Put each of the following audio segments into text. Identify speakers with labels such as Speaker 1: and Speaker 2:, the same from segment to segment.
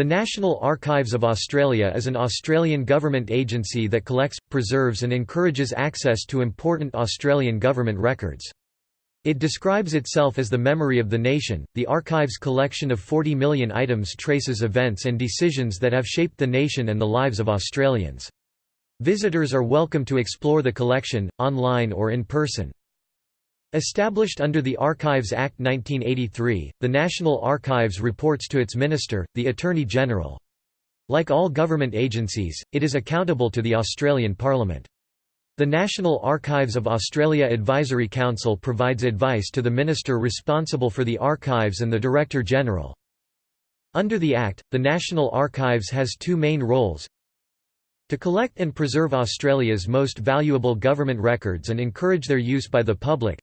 Speaker 1: The National Archives of Australia is an Australian government agency that collects, preserves and encourages access to important Australian government records. It describes itself as the memory of the nation. The archive's collection of 40 million items traces events and decisions that have shaped the nation and the lives of Australians. Visitors are welcome to explore the collection, online or in person. Established under the Archives Act 1983, the National Archives reports to its Minister, the Attorney General. Like all government agencies, it is accountable to the Australian Parliament. The National Archives of Australia Advisory Council provides advice to the minister responsible for the archives and the Director-General. Under the Act, the National Archives has two main roles to collect and preserve Australia's most valuable government records and encourage their use by the public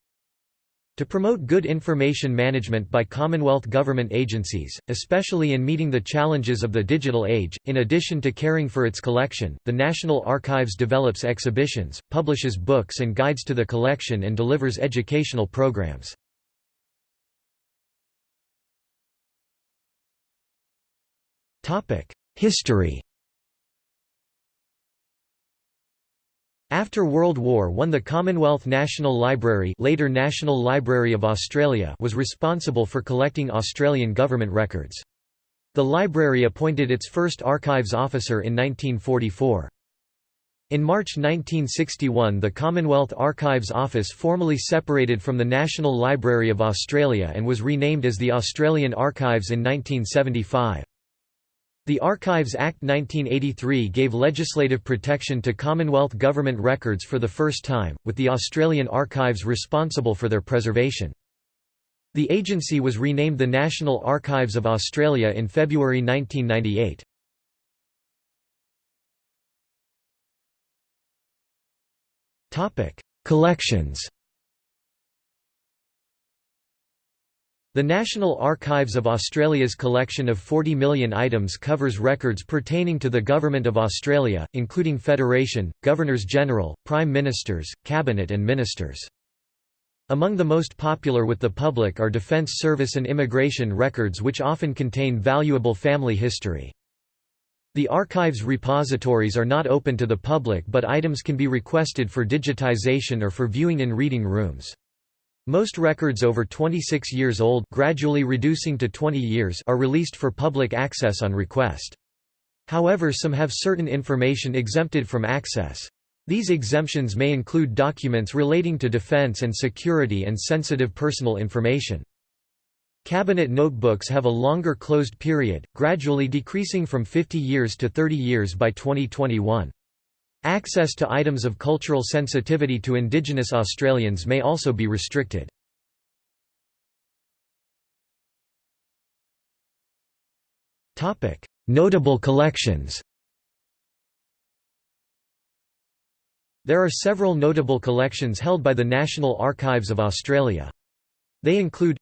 Speaker 1: to promote good information management by Commonwealth government agencies, especially in meeting the challenges of the digital age, in addition to caring for its collection, the National Archives develops exhibitions, publishes books and guides to the collection and delivers educational programs. History After World War I the Commonwealth National Library later National Library of Australia was responsible for collecting Australian government records. The library appointed its first archives officer in 1944. In March 1961 the Commonwealth Archives Office formally separated from the National Library of Australia and was renamed as the Australian Archives in 1975. The Archives Act 1983 gave legislative protection to Commonwealth government records for the first time, with the Australian Archives responsible for their preservation. The agency was renamed the National Archives of Australia in February 1998. Collections The National Archives of Australia's collection of 40 million items covers records pertaining to the Government of Australia, including Federation, Governors-General, Prime Ministers, Cabinet and Ministers. Among the most popular with the public are Defence Service and immigration records which often contain valuable family history. The archive's repositories are not open to the public but items can be requested for digitisation or for viewing in reading rooms. Most records over 26 years old gradually reducing to 20 years are released for public access on request. However some have certain information exempted from access. These exemptions may include documents relating to defense and security and sensitive personal information. Cabinet notebooks have a longer closed period, gradually decreasing from 50 years to 30 years by 2021. Access to items of cultural sensitivity to Indigenous Australians may also be restricted. Notable collections There are several notable collections held by the National Archives of Australia. They include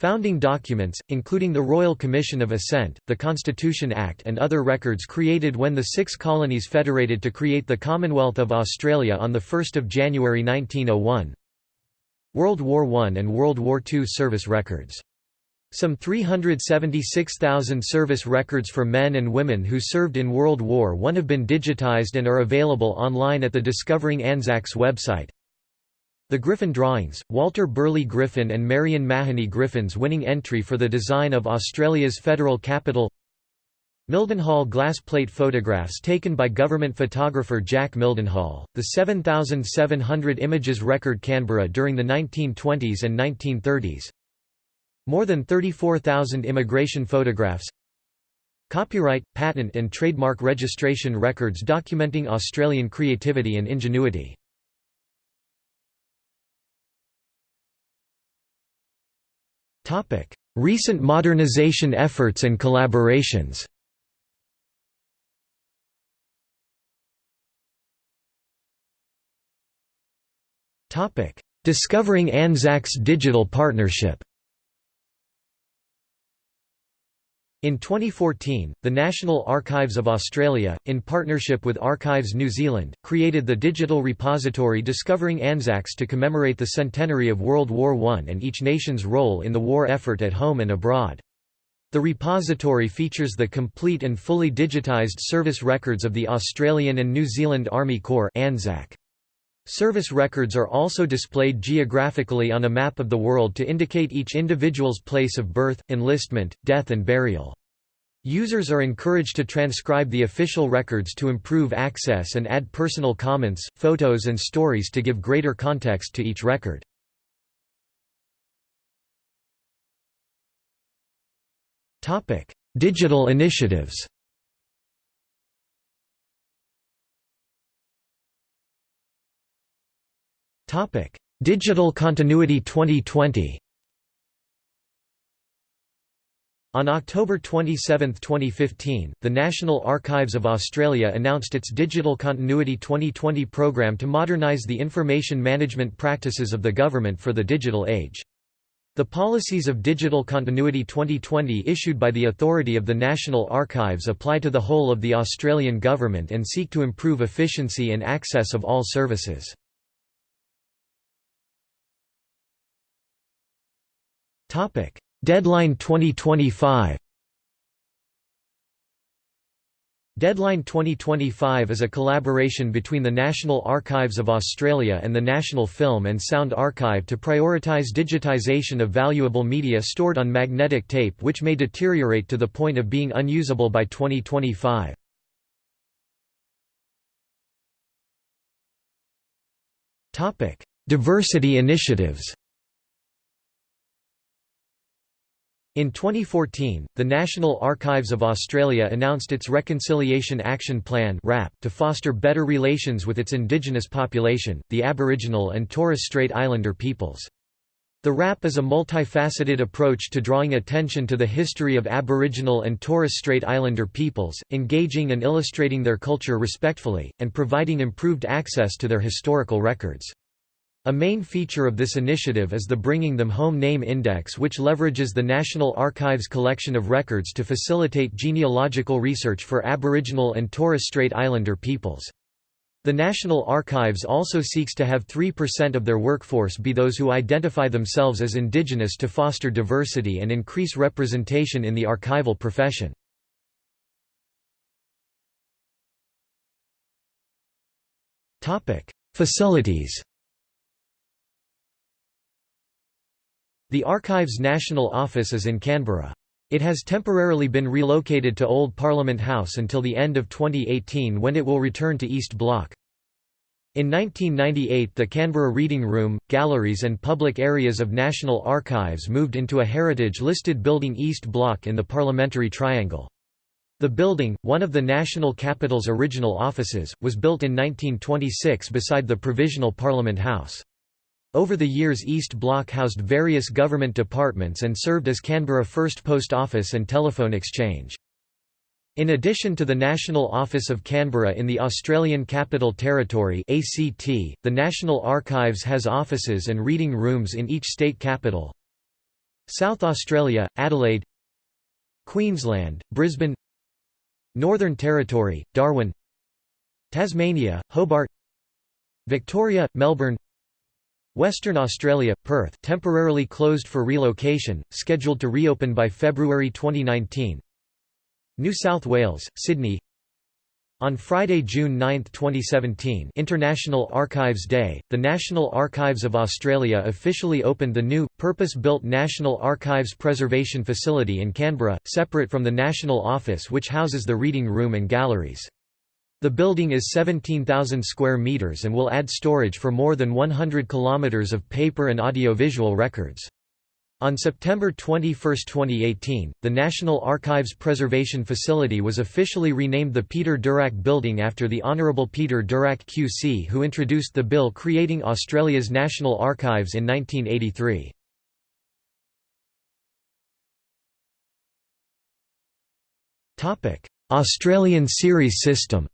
Speaker 1: Founding documents, including the Royal Commission of Assent, the Constitution Act and other records created when the six colonies federated to create the Commonwealth of Australia on 1 January 1901 World War I and World War II service records. Some 376,000 service records for men and women who served in World War I have been digitized and are available online at the Discovering Anzacs website. The Griffin drawings, Walter Burley Griffin and Marion Mahony Griffin's winning entry for the design of Australia's federal capital. Mildenhall glass plate photographs taken by government photographer Jack Mildenhall, the 7,700 images record Canberra during the 1920s and 1930s More than 34,000 immigration photographs. Copyright, patent and trademark registration records documenting Australian creativity and ingenuity Recent modernization efforts and collaborations. Discovering Anzacs Digital Partnership In 2014, the National Archives of Australia, in partnership with Archives New Zealand, created the digital repository Discovering Anzacs to commemorate the centenary of World War I and each nation's role in the war effort at home and abroad. The repository features the complete and fully digitised service records of the Australian and New Zealand Army Corps ANZAC. Service records are also displayed geographically on a map of the world to indicate each individual's place of birth, enlistment, death and burial. Users are encouraged to transcribe the official records to improve access and add personal comments, photos and stories to give greater context to each record. Digital initiatives Digital Continuity 2020 On October 27, 2015, the National Archives of Australia announced its Digital Continuity 2020 program to modernise the information management practices of the government for the digital age. The policies of Digital Continuity 2020 issued by the authority of the National Archives apply to the whole of the Australian government and seek to improve efficiency and access of all services. Deadline 2025 Deadline 2025 is a collaboration between the National Archives of Australia and the National Film and Sound Archive to prioritise digitisation of valuable media stored on magnetic tape which may deteriorate to the point of being unusable by 2025. Diversity initiatives In 2014, the National Archives of Australia announced its Reconciliation Action Plan to foster better relations with its indigenous population, the Aboriginal and Torres Strait Islander peoples. The RAP is a multifaceted approach to drawing attention to the history of Aboriginal and Torres Strait Islander peoples, engaging and illustrating their culture respectfully, and providing improved access to their historical records. A main feature of this initiative is the Bringing Them Home Name Index which leverages the National Archives collection of records to facilitate genealogical research for Aboriginal and Torres Strait Islander peoples. The National Archives also seeks to have 3% of their workforce be those who identify themselves as Indigenous to foster diversity and increase representation in the archival profession. Facilities The Archives National Office is in Canberra. It has temporarily been relocated to Old Parliament House until the end of 2018 when it will return to East Block. In 1998 the Canberra Reading Room, galleries and public areas of National Archives moved into a heritage-listed building East Block in the Parliamentary Triangle. The building, one of the National Capital's original offices, was built in 1926 beside the Provisional Parliament House. Over the years East Block housed various government departments and served as Canberra First Post Office and Telephone Exchange. In addition to the National Office of Canberra in the Australian Capital Territory ACT, the National Archives has offices and reading rooms in each state capital. South Australia, Adelaide Queensland, Brisbane Northern Territory, Darwin Tasmania, Hobart Victoria, Melbourne Western Australia, Perth temporarily closed for relocation, scheduled to reopen by February 2019 New South Wales, Sydney on Friday, June 9, 2017 International Archives Day, the National Archives of Australia officially opened the new, purpose-built National Archives Preservation Facility in Canberra, separate from the National Office which houses the reading room and galleries. The building is 17,000 square meters and will add storage for more than 100 kilometers of paper and audiovisual records. On September 21, 2018, the National Archives Preservation Facility was officially renamed the Peter Durack Building after the Honourable Peter Durack QC who introduced the bill creating Australia's National Archives in 1983. Australian series system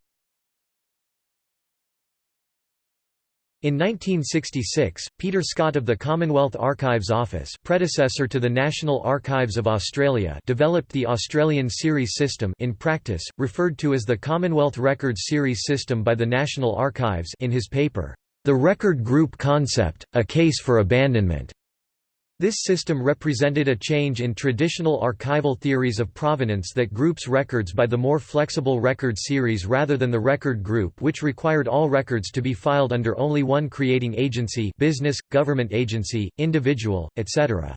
Speaker 1: In 1966, Peter Scott of the Commonwealth Archives Office predecessor to the National Archives of Australia developed the Australian Series System in practice, referred to as the Commonwealth Records Series System by the National Archives in his paper, The Record Group Concept, A Case for Abandonment. This system represented a change in traditional archival theories of provenance that groups records by the more flexible record series rather than the record group which required all records to be filed under only one creating agency business, government agency, individual, etc.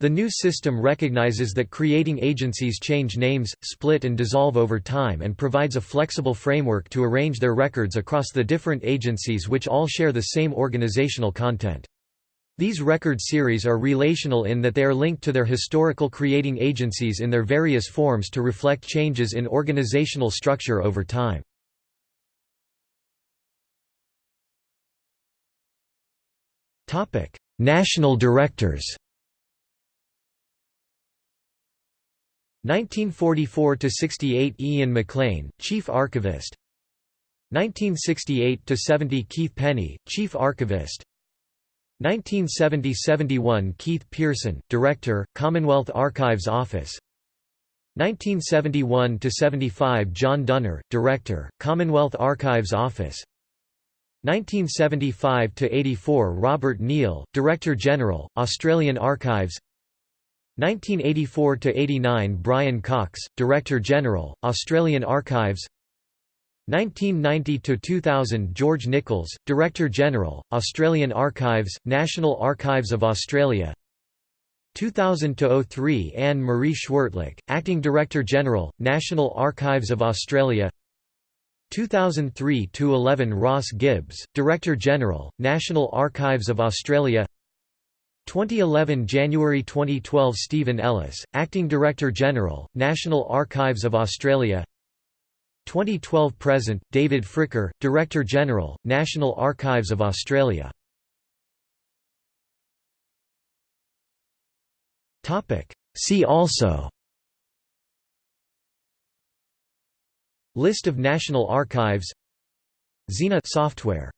Speaker 1: The new system recognizes that creating agencies change names, split and dissolve over time and provides a flexible framework to arrange their records across the different agencies which all share the same organizational content. These record series are relational in that they are linked to their historical creating agencies in their various forms to reflect changes in organizational structure over time. National directors 1944 to 68 Ian MacLean, Chief Archivist. 1968 to 70 Keith Penny, Chief Archivist. 1970–71 Keith Pearson, Director, Commonwealth Archives Office. 1971–75 John Dunner, Director, Commonwealth Archives Office. 1975–84 Robert Neal, Director General, Australian Archives. 1984–89 Brian Cox, Director General, Australian Archives 1990–2000 George Nichols, Director-General, Australian Archives, National Archives of Australia. 2000–03 Anne-Marie Schwirtlich, Acting Director-General, National Archives of Australia. 2003–11 Ross Gibbs, Director-General, National Archives of Australia. 2011 January 2012 Stephen Ellis, Acting Director-General, National Archives of Australia 2012 present David Fricker Director General National Archives of Australia. Topic. See also List of National Archives Xena software